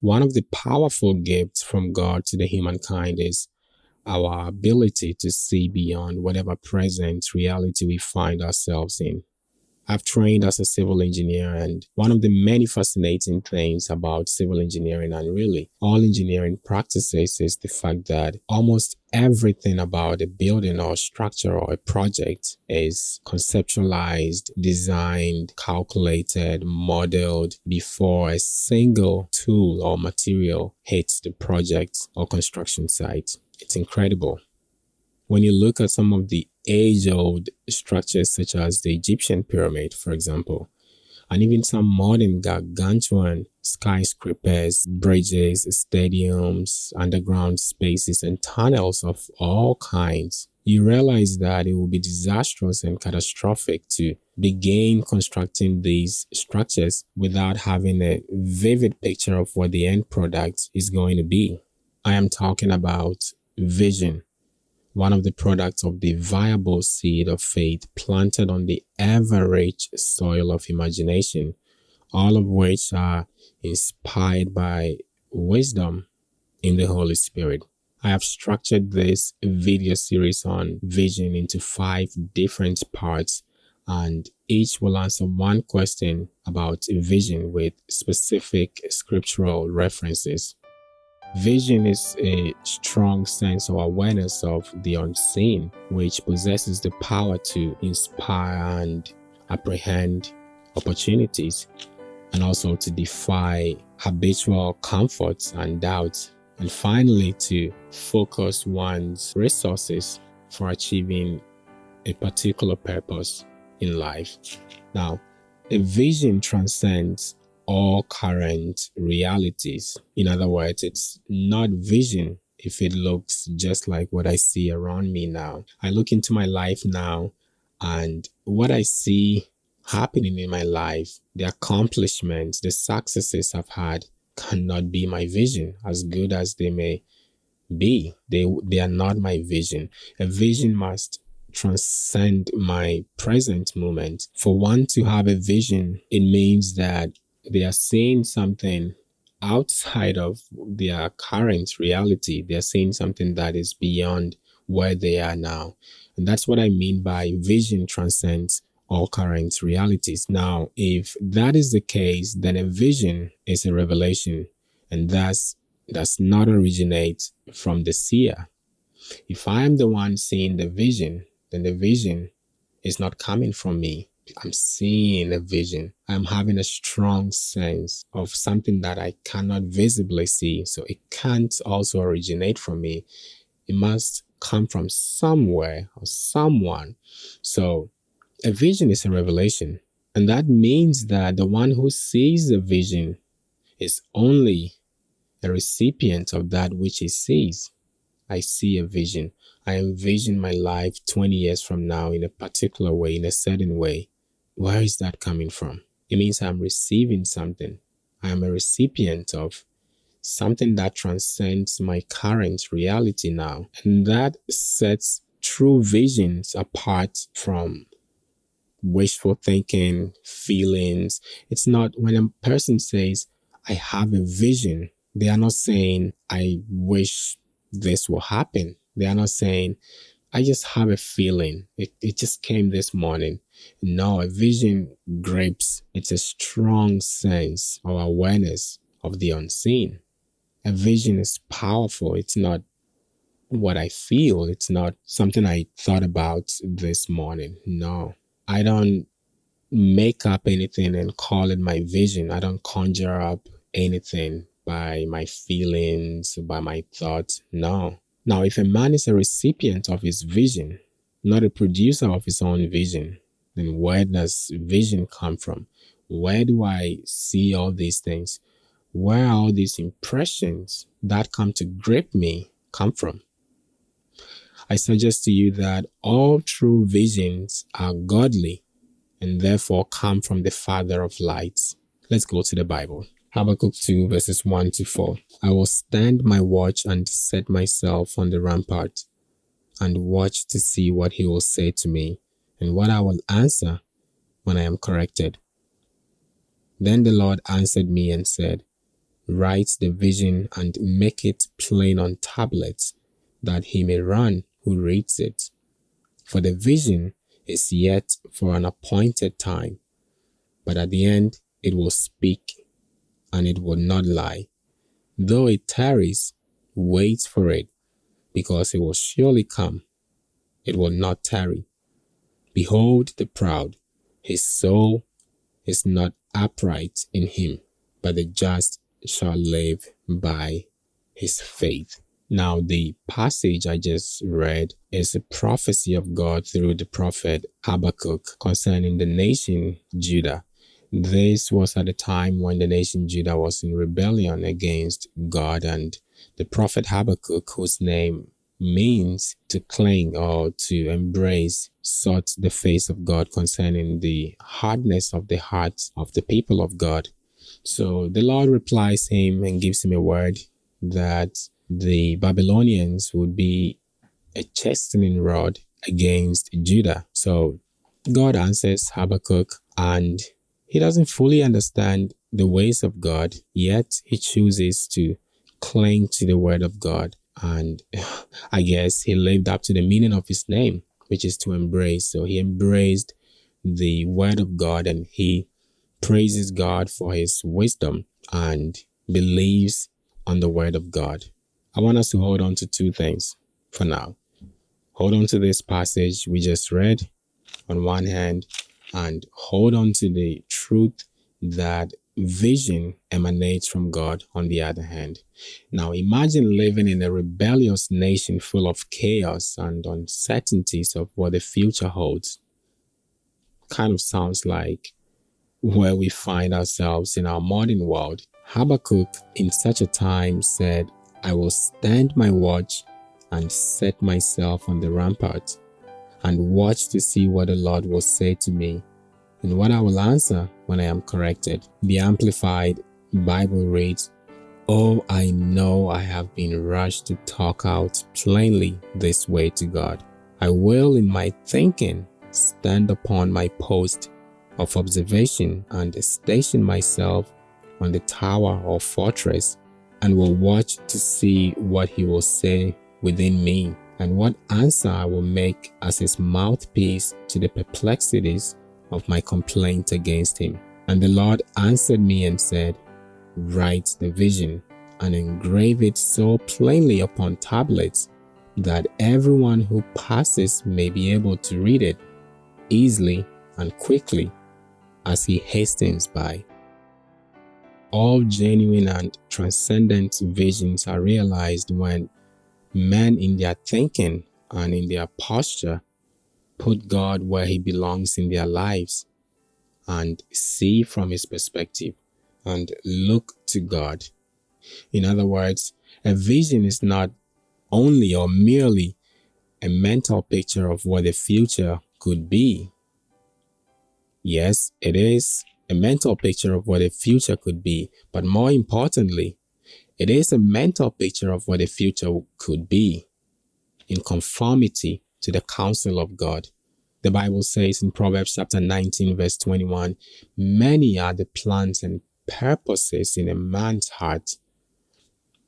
One of the powerful gifts from God to the humankind is our ability to see beyond whatever present reality we find ourselves in. I've trained as a civil engineer, and one of the many fascinating things about civil engineering and really all engineering practices is the fact that almost everything about a building or structure or a project is conceptualized, designed, calculated, modeled before a single tool or material hits the project or construction site. It's incredible. When you look at some of the age old structures such as the Egyptian pyramid, for example, and even some modern gargantuan skyscrapers, bridges, stadiums, underground spaces, and tunnels of all kinds, you realize that it will be disastrous and catastrophic to begin constructing these structures without having a vivid picture of what the end product is going to be. I am talking about vision one of the products of the viable seed of faith planted on the ever-rich soil of imagination, all of which are inspired by wisdom in the Holy Spirit. I have structured this video series on vision into five different parts and each will answer one question about vision with specific scriptural references. Vision is a strong sense or awareness of the unseen, which possesses the power to inspire and apprehend opportunities, and also to defy habitual comforts and doubts, and finally to focus one's resources for achieving a particular purpose in life. Now, a vision transcends all current realities. In other words, it's not vision if it looks just like what I see around me now. I look into my life now and what I see happening in my life, the accomplishments, the successes I've had cannot be my vision as good as they may be. They, they are not my vision. A vision must transcend my present moment. For one to have a vision, it means that they are seeing something outside of their current reality. They're seeing something that is beyond where they are now. And that's what I mean by vision transcends all current realities. Now, if that is the case, then a vision is a revelation and thus does not originate from the seer. If I am the one seeing the vision, then the vision is not coming from me. I'm seeing a vision. I'm having a strong sense of something that I cannot visibly see. So it can't also originate from me. It must come from somewhere or someone. So a vision is a revelation. And that means that the one who sees the vision is only a recipient of that which he sees. I see a vision. I envision my life 20 years from now in a particular way, in a certain way. Where is that coming from? It means I'm receiving something. I am a recipient of something that transcends my current reality now. And that sets true visions apart from wishful thinking, feelings. It's not when a person says, I have a vision, they are not saying, I wish this will happen. They are not saying, I just have a feeling. It, it just came this morning. No, a vision grips. It's a strong sense or awareness of the unseen. A vision is powerful. It's not what I feel. It's not something I thought about this morning. No, I don't make up anything and call it my vision. I don't conjure up anything by my feelings, by my thoughts. No, now, if a man is a recipient of his vision, not a producer of his own vision, then where does vision come from? Where do I see all these things? Where are all these impressions that come to grip me come from? I suggest to you that all true visions are godly and therefore come from the Father of lights. Let's go to the Bible. Habakkuk 2 verses 1 to 4. I will stand my watch and set myself on the rampart and watch to see what he will say to me and what I will answer when I am corrected. Then the Lord answered me and said, write the vision and make it plain on tablets, that he may run who reads it. For the vision is yet for an appointed time, but at the end it will speak, and it will not lie. Though it tarries, wait for it, because it will surely come. It will not tarry. Behold the proud, his soul is not upright in him, but the just shall live by his faith. Now, the passage I just read is a prophecy of God through the prophet Habakkuk concerning the nation Judah. This was at a time when the nation Judah was in rebellion against God, and the prophet Habakkuk, whose name means to cling or to embrace, sought the face of God concerning the hardness of the hearts of the people of God. So the Lord replies him and gives him a word that the Babylonians would be a chastening rod against Judah. So God answers Habakkuk and he doesn't fully understand the ways of God, yet he chooses to cling to the word of God. And I guess he lived up to the meaning of his name, which is to embrace. So he embraced the word of God and he praises God for his wisdom and believes on the word of God. I want us to hold on to two things for now. Hold on to this passage we just read on one hand and hold on to the truth that vision emanates from God on the other hand. Now imagine living in a rebellious nation full of chaos and uncertainties of what the future holds. Kind of sounds like where we find ourselves in our modern world. Habakkuk in such a time said, I will stand my watch and set myself on the rampart and watch to see what the Lord will say to me and what I will answer when I am corrected. The Amplified Bible reads, Oh, I know I have been rushed to talk out plainly this way to God. I will in my thinking stand upon my post of observation and station myself on the tower or fortress and will watch to see what he will say within me and what answer I will make as his mouthpiece to the perplexities of my complaint against him. And the Lord answered me and said, Write the vision and engrave it so plainly upon tablets that everyone who passes may be able to read it easily and quickly as he hastens by. All genuine and transcendent visions are realized when men in their thinking and in their posture put God where he belongs in their lives and see from his perspective and look to God. In other words, a vision is not only or merely a mental picture of what the future could be. Yes, it is a mental picture of what the future could be, but more importantly, it is a mental picture of what the future could be in conformity to the counsel of God. The Bible says in Proverbs chapter 19 verse 21, many are the plans and purposes in a man's heart,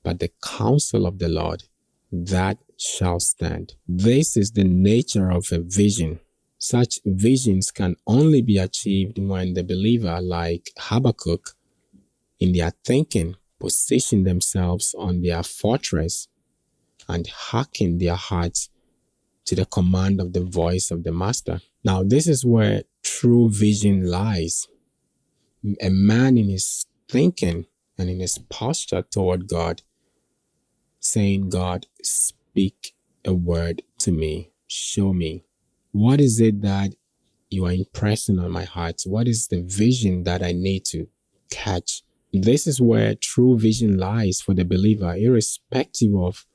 but the counsel of the Lord, that shall stand. This is the nature of a vision. Such visions can only be achieved when the believer, like Habakkuk, in their thinking, position themselves on their fortress and hearken their hearts to the command of the voice of the master. Now, this is where true vision lies. A man in his thinking and in his posture toward God, saying, God, speak a word to me, show me. What is it that you are impressing on my heart? What is the vision that I need to catch? This is where true vision lies for the believer, irrespective of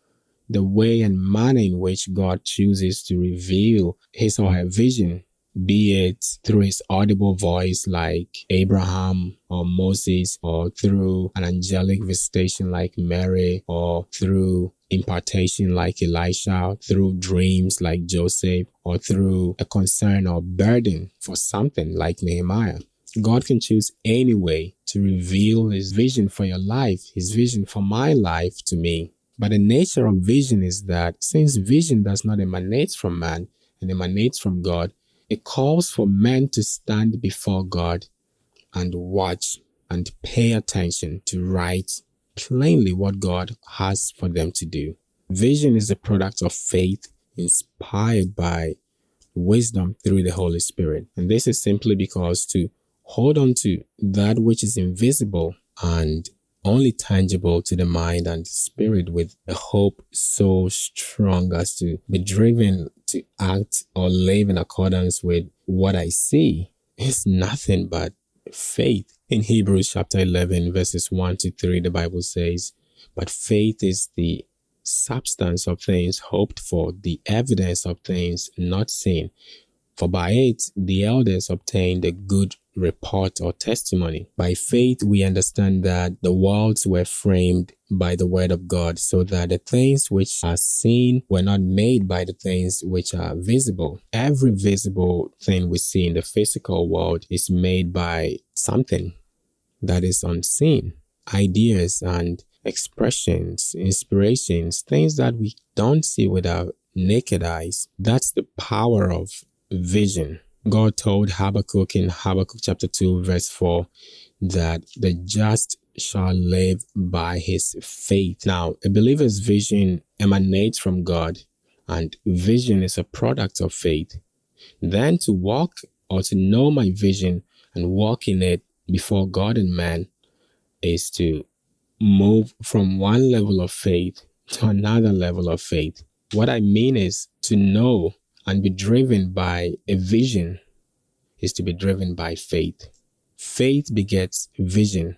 the way and manner in which God chooses to reveal his or her vision, be it through his audible voice like Abraham or Moses, or through an angelic visitation like Mary, or through impartation like Elisha, through dreams like Joseph, or through a concern or burden for something like Nehemiah. God can choose any way to reveal his vision for your life, his vision for my life to me. But the nature of vision is that since vision does not emanate from man and emanates from God, it calls for men to stand before God and watch and pay attention to write plainly what God has for them to do. Vision is a product of faith inspired by wisdom through the Holy Spirit. And this is simply because to hold on to that which is invisible and only tangible to the mind and spirit with a hope so strong as to be driven to act or live in accordance with what I see is nothing but faith. In Hebrews chapter 11, verses 1 to 3, the Bible says, But faith is the substance of things hoped for, the evidence of things not seen. For by it the elders obtained a good report or testimony. By faith we understand that the worlds were framed by the word of God, so that the things which are seen were not made by the things which are visible. Every visible thing we see in the physical world is made by something that is unseen. Ideas and expressions, inspirations, things that we don't see with our naked eyes. That's the power of vision. God told Habakkuk in Habakkuk chapter 2 verse 4 that the just shall live by his faith. Now, a believer's vision emanates from God and vision is a product of faith. Then to walk or to know my vision and walk in it before God and man is to move from one level of faith to another level of faith. What I mean is to know and be driven by a vision is to be driven by faith. Faith begets vision.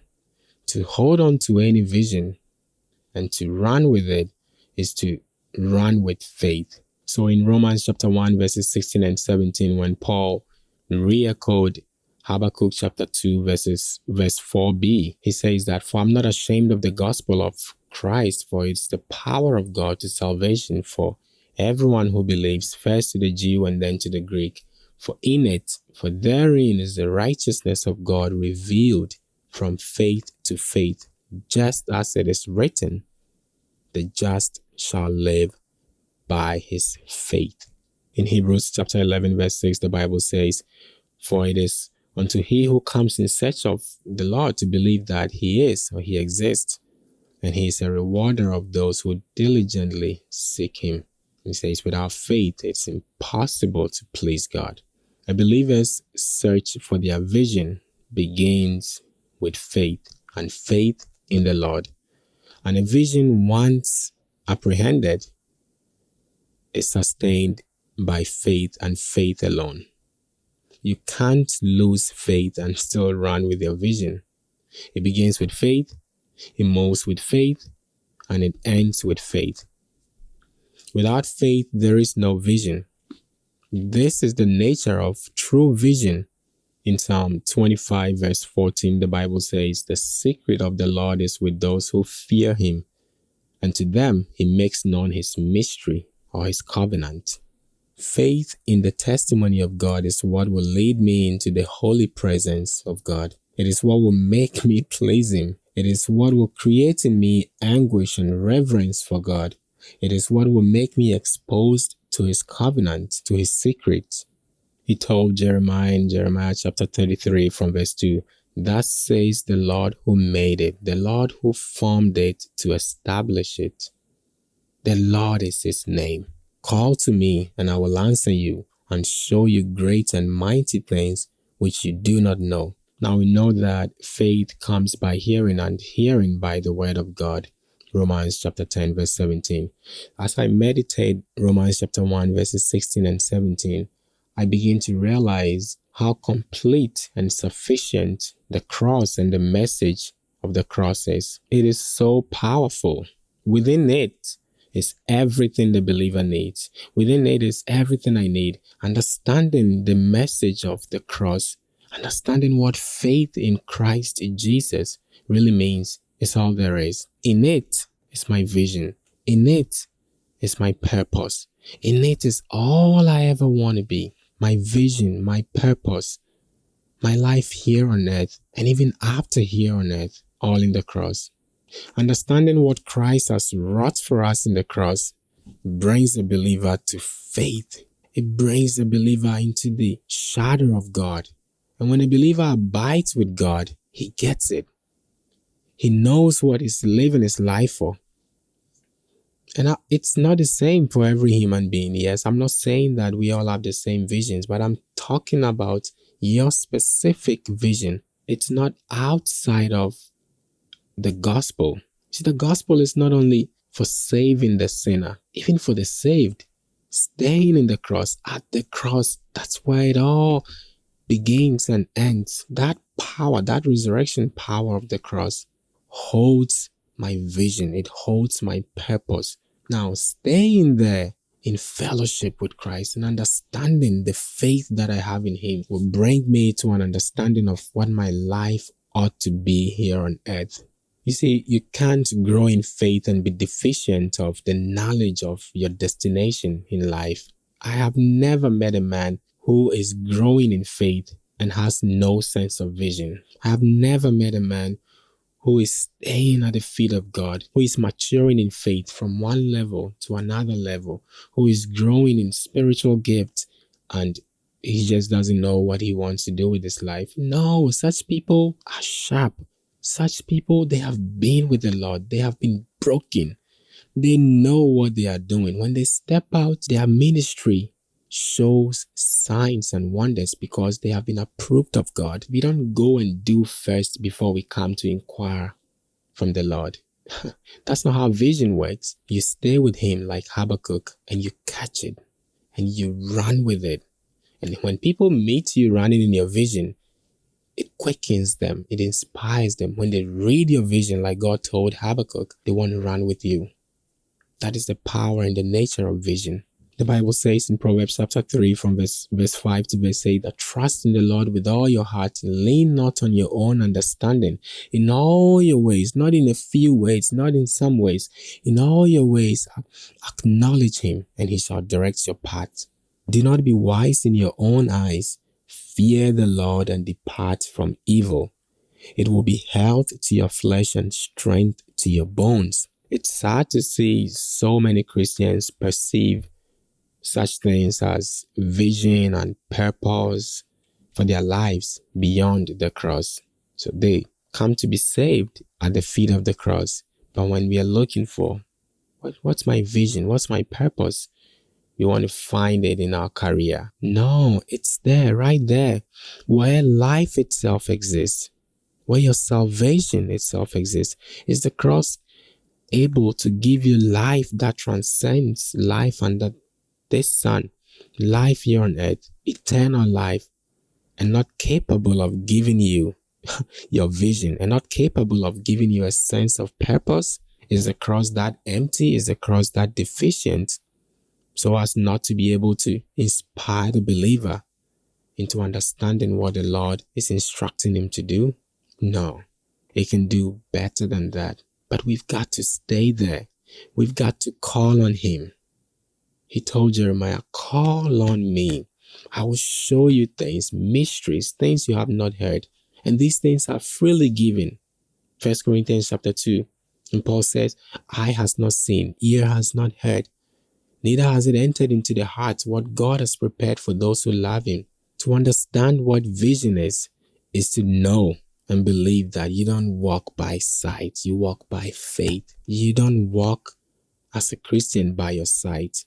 To hold on to any vision and to run with it is to run with faith. So in Romans chapter 1 verses 16 and 17 when Paul re-echoed Habakkuk chapter 2 verses verse 4b. He says that, For I'm not ashamed of the gospel of Christ, for it's the power of God to salvation for everyone who believes, first to the Jew and then to the Greek. For in it, for therein is the righteousness of God revealed from faith to faith, just as it is written, the just shall live by his faith. In Hebrews chapter 11 verse 6, the Bible says, For it is unto he who comes in search of the Lord to believe that he is or he exists, and he is a rewarder of those who diligently seek him. He says, without faith, it's impossible to please God. A believer's search for their vision begins with faith and faith in the Lord. And a vision once apprehended is sustained by faith and faith alone. You can't lose faith and still run with your vision. It begins with faith, it moves with faith, and it ends with faith. Without faith, there is no vision. This is the nature of true vision. In Psalm 25, verse 14, the Bible says, The secret of the Lord is with those who fear him, and to them he makes known his mystery or his covenant. Faith in the testimony of God is what will lead me into the holy presence of God. It is what will make me please Him. It is what will create in me anguish and reverence for God. It is what will make me exposed to His covenant, to His secret. He told Jeremiah in Jeremiah chapter 33 from verse 2, Thus says the Lord who made it, the Lord who formed it to establish it. The Lord is His name. Call to me, and I will answer you and show you great and mighty things which you do not know. Now we know that faith comes by hearing and hearing by the word of God. Romans chapter 10 verse 17. As I meditate Romans chapter 1 verses 16 and 17, I begin to realize how complete and sufficient the cross and the message of the cross is. It is so powerful. Within it, is everything the believer needs. Within it is everything I need. Understanding the message of the cross, understanding what faith in Christ in Jesus really means is all there is. In it is my vision. In it is my purpose. In it is all I ever want to be. My vision, my purpose. my life here on earth, and even after here on earth, all in the cross. Understanding what Christ has wrought for us in the cross brings the believer to faith. It brings the believer into the shadow of God. And when a believer abides with God, he gets it. He knows what he's living his life for. And it's not the same for every human being. Yes, I'm not saying that we all have the same visions, but I'm talking about your specific vision. It's not outside of the gospel. See, the gospel is not only for saving the sinner, even for the saved, staying in the cross, at the cross, that's where it all begins and ends. That power, that resurrection power of the cross holds my vision. It holds my purpose. Now, staying there in fellowship with Christ and understanding the faith that I have in Him will bring me to an understanding of what my life ought to be here on earth. You see, you can't grow in faith and be deficient of the knowledge of your destination in life. I have never met a man who is growing in faith and has no sense of vision. I have never met a man who is staying at the feet of God, who is maturing in faith from one level to another level, who is growing in spiritual gifts and he just doesn't know what he wants to do with his life. No, such people are sharp. Such people, they have been with the Lord. They have been broken. They know what they are doing. When they step out, their ministry shows signs and wonders because they have been approved of God. We don't go and do first before we come to inquire from the Lord. That's not how vision works. You stay with Him like Habakkuk and you catch it and you run with it. And when people meet you running in your vision, it quickens them, it inspires them. When they read your vision, like God told Habakkuk, they want to run with you. That is the power and the nature of vision. The Bible says in Proverbs chapter 3 from verse, verse 5 to verse 8 that trust in the Lord with all your heart lean not on your own understanding. In all your ways, not in a few ways, not in some ways, in all your ways, acknowledge him and he shall direct your path. Do not be wise in your own eyes. Fear the Lord and depart from evil. It will be health to your flesh and strength to your bones. It's sad to see so many Christians perceive such things as vision and purpose for their lives beyond the cross. So they come to be saved at the feet of the cross. But when we are looking for what, what's my vision? What's my purpose? We want to find it in our career. No, it's there, right there, where life itself exists, where your salvation itself exists. Is the cross able to give you life that transcends life and that this son, life here on earth, eternal life, and not capable of giving you your vision and not capable of giving you a sense of purpose? Is the cross that empty? Is the cross that deficient? So as not to be able to inspire the believer into understanding what the Lord is instructing him to do? No, it can do better than that. But we've got to stay there. We've got to call on him. He told Jeremiah, call on me. I will show you things, mysteries, things you have not heard. And these things are freely given. First Corinthians chapter 2. And Paul says, Eye has not seen, ear has not heard, neither has it entered into the heart what God has prepared for those who love him. To understand what vision is, is to know and believe that you don't walk by sight, you walk by faith. You don't walk as a Christian by your sight.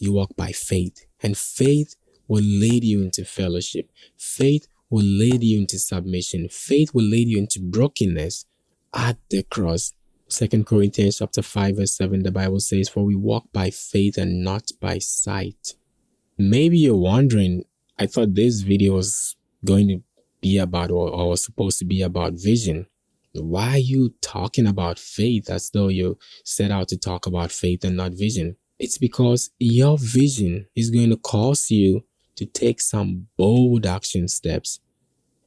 You walk by faith, and faith will lead you into fellowship. Faith will lead you into submission. Faith will lead you into brokenness at the cross. Second Corinthians chapter 5 verse 7 the Bible says for we walk by faith and not by sight. Maybe you're wondering I thought this video was going to be about or, or was supposed to be about vision. Why are you talking about faith as though you set out to talk about faith and not vision? It's because your vision is going to cause you to take some bold action steps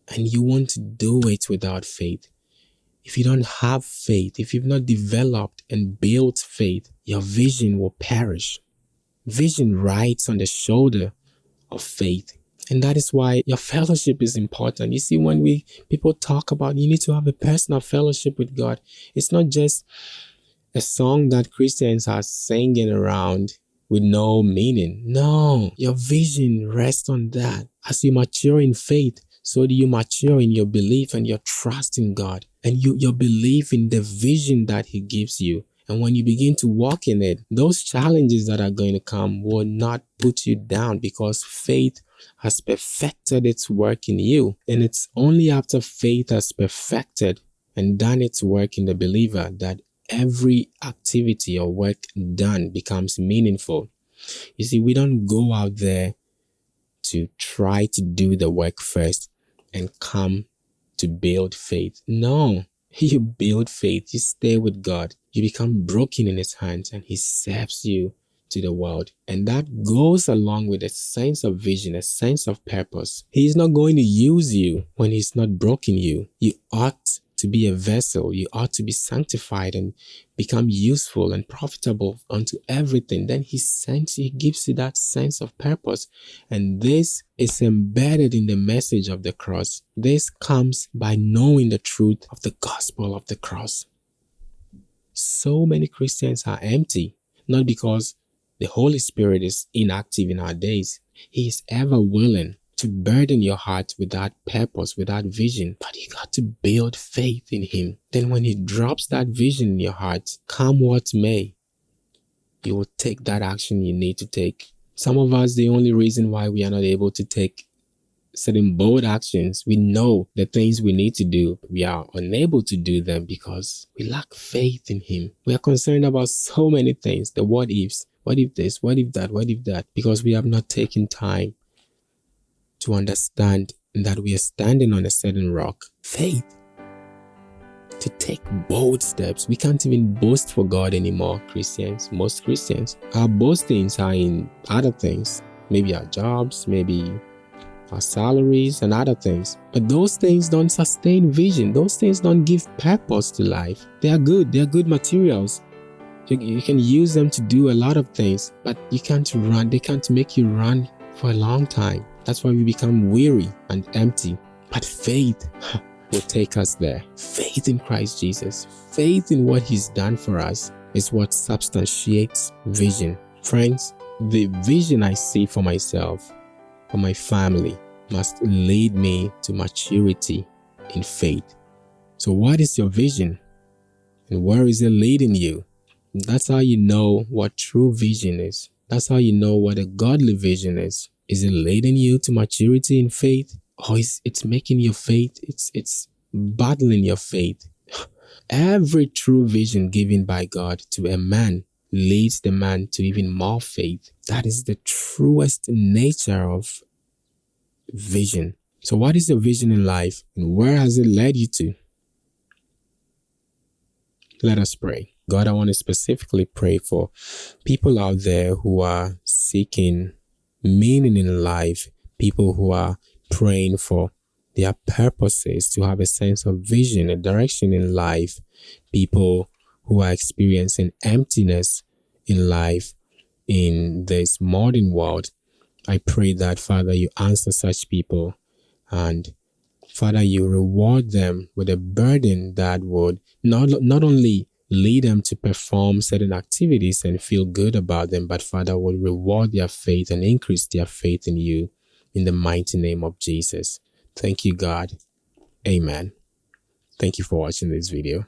and you want to do it without faith. If you don't have faith, if you've not developed and built faith, your vision will perish. Vision rides on the shoulder of faith. And that is why your fellowship is important. You see, when we people talk about you need to have a personal fellowship with God, it's not just a song that Christians are singing around with no meaning. No, your vision rests on that. As you mature in faith, so do you mature in your belief and your trust in God and you, your belief in the vision that He gives you. And when you begin to walk in it, those challenges that are going to come will not put you down because faith has perfected its work in you. And it's only after faith has perfected and done its work in the believer that every activity or work done becomes meaningful. You see, we don't go out there to try to do the work first and come to build faith. No, you build faith, you stay with God, you become broken in His hands, and He serves you to the world. And that goes along with a sense of vision, a sense of purpose. He is not going to use you when He's not broken you. You ought to be a vessel. You ought to be sanctified and become useful and profitable unto everything. Then he sends he gives you that sense of purpose. And this is embedded in the message of the cross. This comes by knowing the truth of the gospel of the cross. So many Christians are empty, not because the Holy Spirit is inactive in our days. He is ever willing to burden your heart with that purpose, with that vision, but you got to build faith in Him. Then, when He drops that vision in your heart, come what may, you will take that action you need to take. Some of us, the only reason why we are not able to take certain bold actions, we know the things we need to do, we are unable to do them because we lack faith in Him. We are concerned about so many things the what ifs. What if this? What if that? What if that? Because we have not taken time to understand that we are standing on a certain rock. Faith. To take bold steps. We can't even boast for God anymore, Christians. Most Christians. Our boastings are in other things. Maybe our jobs, maybe our salaries and other things. But those things don't sustain vision. Those things don't give purpose to life. They are good. They are good materials. You, you can use them to do a lot of things, but you can't run. They can't make you run for a long time. That's why we become weary and empty. But faith will take us there. Faith in Christ Jesus, faith in what He's done for us is what substantiates vision. Friends, the vision I see for myself, for my family, must lead me to maturity in faith. So, what is your vision? And where is it leading you? That's how you know what true vision is. That's how you know what a godly vision is. Is it leading you to maturity in faith? Or is it's making your faith, it's it's battling your faith. Every true vision given by God to a man leads the man to even more faith. That is the truest nature of vision. So what is your vision in life and where has it led you to? Let us pray. God, I want to specifically pray for people out there who are seeking meaning in life, people who are praying for their purposes, to have a sense of vision, a direction in life, people who are experiencing emptiness in life in this modern world. I pray that, Father, you answer such people and Father, you reward them with a burden that would not, not only lead them to perform certain activities and feel good about them, but Father will reward their faith and increase their faith in you in the mighty name of Jesus. Thank you, God. Amen. Thank you for watching this video.